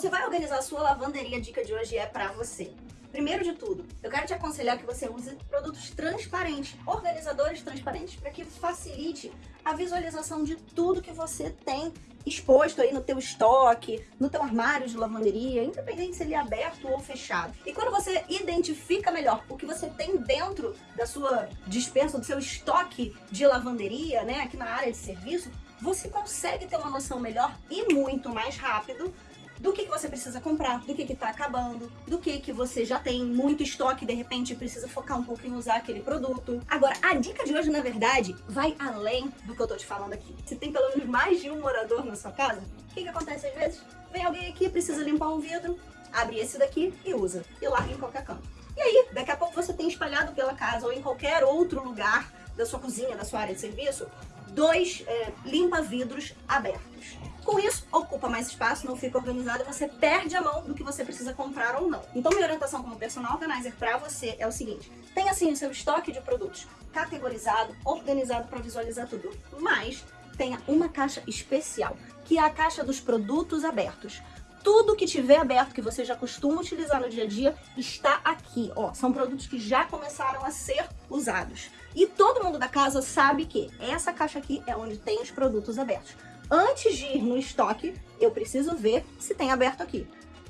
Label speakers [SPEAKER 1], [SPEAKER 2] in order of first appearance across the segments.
[SPEAKER 1] você vai organizar a sua lavanderia, a dica de hoje é pra você. Primeiro de tudo, eu quero te aconselhar que você use produtos transparentes, organizadores transparentes, para que facilite a visualização de tudo que você tem exposto aí no teu estoque, no teu armário de lavanderia, independente se ele é aberto ou fechado. E quando você identifica melhor o que você tem dentro da sua dispensa, do seu estoque de lavanderia, né, aqui na área de serviço, você consegue ter uma noção melhor e muito mais rápido do que, que você precisa comprar, do que está acabando, do que, que você já tem muito estoque e de repente precisa focar um pouco em usar aquele produto. Agora, a dica de hoje, na verdade, vai além do que eu tô te falando aqui. Se tem pelo menos mais de um morador na sua casa, o que, que acontece às vezes? Vem alguém aqui, precisa limpar um vidro, abre esse daqui e usa, e larga em qualquer canto. E aí, daqui a pouco você tem espalhado pela casa ou em qualquer outro lugar da sua cozinha, da sua área de serviço, dois é, limpa-vidros abertos. Com isso, ocupa mais espaço, não fica organizado você perde a mão do que você precisa comprar ou não. Então, minha orientação como personal organizer para você é o seguinte. Tenha, assim, o seu estoque de produtos categorizado, organizado para visualizar tudo. Mas tenha uma caixa especial, que é a caixa dos produtos abertos. Tudo que tiver aberto, que você já costuma utilizar no dia a dia, está aqui. Ó, são produtos que já começaram a ser usados. E todo mundo da casa sabe que essa caixa aqui é onde tem os produtos abertos. Antes de ir no estoque, eu preciso ver se tem aberto aqui.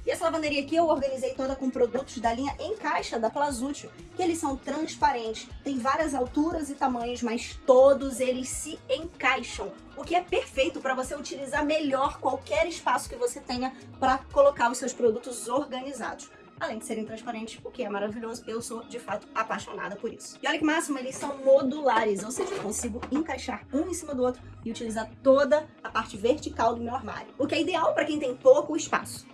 [SPEAKER 1] E essa lavanderia aqui eu organizei toda com produtos da linha em caixa da Plazútil, que eles são transparentes, tem várias alturas e tamanhos, mas todos eles se encaixam, o que é perfeito para você utilizar melhor qualquer espaço que você tenha para colocar os seus produtos organizados além de serem transparentes, o que é maravilhoso. Eu sou, de fato, apaixonada por isso. E olha que máximo, eles são modulares, ou seja, eu consigo encaixar um em cima do outro e utilizar toda a parte vertical do meu armário, o que é ideal para quem tem pouco espaço.